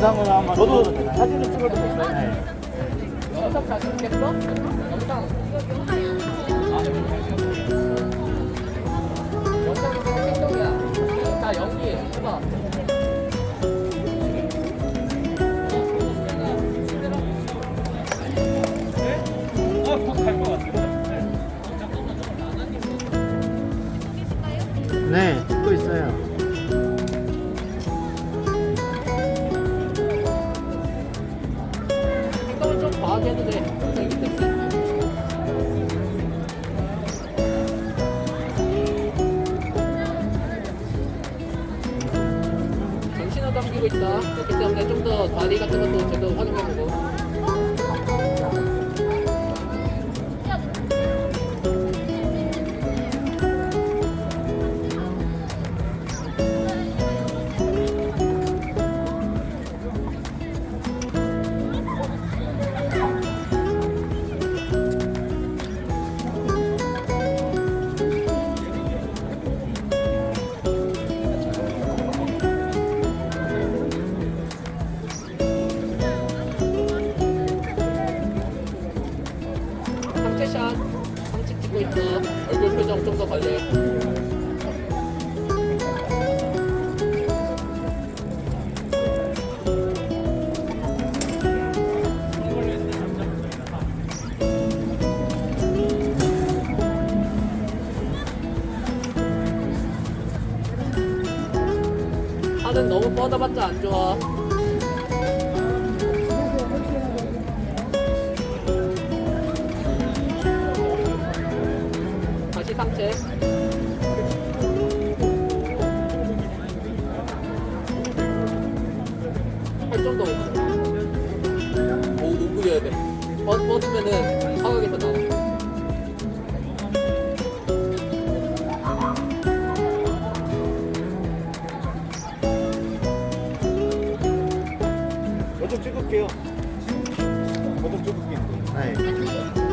영상으로 한번 저도? 사진을 찍어도 될까요? 네. 영상 자신 있겠어? 영상. 연기 해봐. 네, 찍고 있어요. 해도 돼. 때문에. 정신을 담기고 있다. 그렇기 때문에 좀 더 다리 같은 것도 제대로 활용해보고. 상체샷. 상체 찍고 있다. 얼굴 표정 좀 더 관리해. 하는 너무 뻗어봤자 안 좋아. 이제 발전도 오고 오구여야 돼 어, 벗, 벗으면은 사각에서 나와 찍을게요. 어쩜 찍을게요. 네.